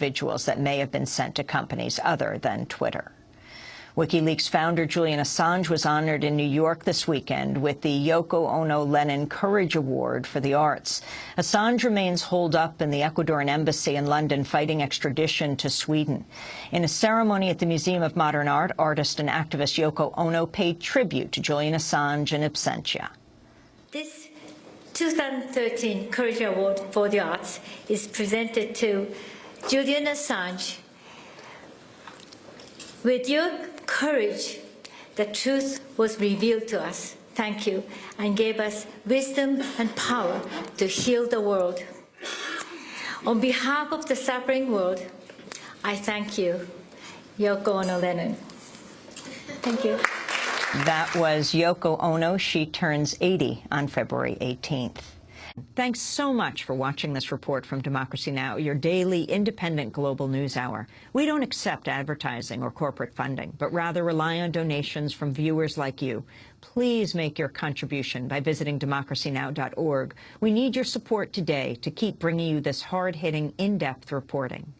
individuals that may have been sent to companies other than Twitter. WikiLeaks founder Julian Assange was honored in New York this weekend with the Yoko Ono Lennon Courage Award for the Arts. Assange remains holed up in the Ecuadorian embassy in London fighting extradition to Sweden. In a ceremony at the Museum of Modern Art, artist and activist Yoko Ono paid tribute to Julian Assange in absentia. This 2013 Courage Award for the Arts is presented to Julian Assange. With your courage, the truth was revealed to us. Thank you, and gave us wisdom and power to heal the world. On behalf of the suffering world, I thank you, Yoko Ono Lennon. Thank you. That was Yoko Ono. She turns 80 on February 18th. Thanks so much for watching this report from Democracy Now!, your daily independent global news hour. We don't accept advertising or corporate funding, but rather rely on donations from viewers like you. Please make your contribution by visiting democracynow.org. We need your support today to keep bringing you this hard-hitting, in-depth reporting.